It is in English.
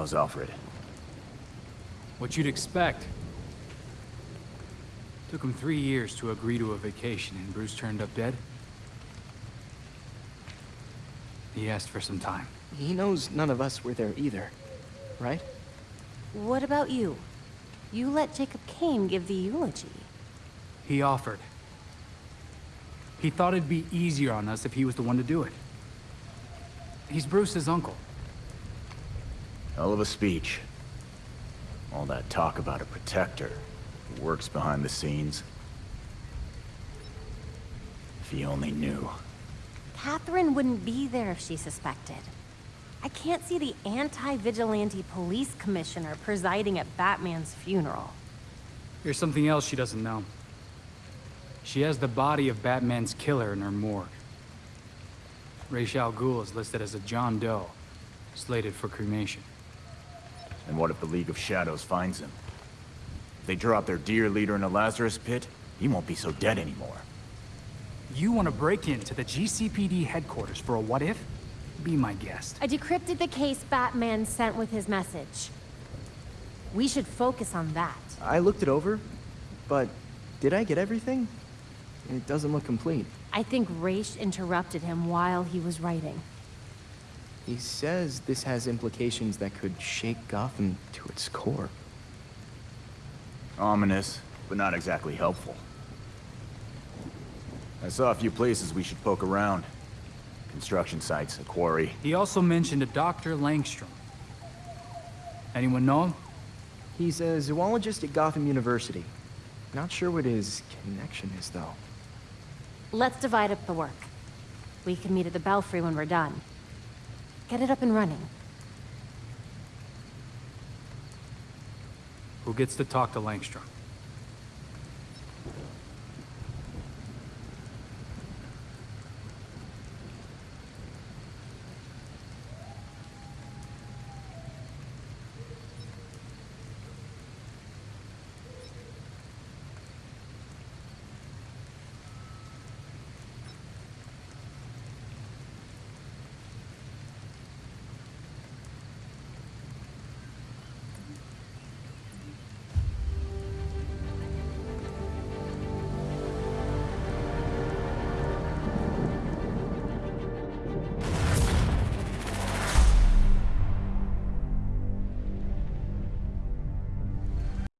How's Alfred? What you'd expect. Took him three years to agree to a vacation, and Bruce turned up dead. He asked for some time. He knows none of us were there either, right? What about you? You let Jacob Kane give the eulogy. He offered. He thought it'd be easier on us if he was the one to do it. He's Bruce's uncle. Hell of a speech. All that talk about a protector who works behind the scenes. If he only knew. Catherine wouldn't be there if she suspected. I can't see the anti-vigilante police commissioner presiding at Batman's funeral. Here's something else she doesn't know. She has the body of Batman's killer in her morgue. Ra's al Ghul is listed as a John Doe, slated for cremation. And what if the League of Shadows finds him? If they drop their dear leader in a Lazarus pit, he won't be so dead anymore. You want to break into the GCPD headquarters for a what if? Be my guest. I decrypted the case Batman sent with his message. We should focus on that. I looked it over, but did I get everything? It doesn't look complete. I think Ra's interrupted him while he was writing. He says this has implications that could shake Gotham to its core. Ominous, but not exactly helpful. I saw a few places we should poke around. Construction sites, a quarry. He also mentioned a Dr. Langstrom. Anyone know him? He's a zoologist at Gotham University. Not sure what his connection is, though. Let's divide up the work. We can meet at the Belfry when we're done. Get it up and running. Who gets to talk to Langstrom?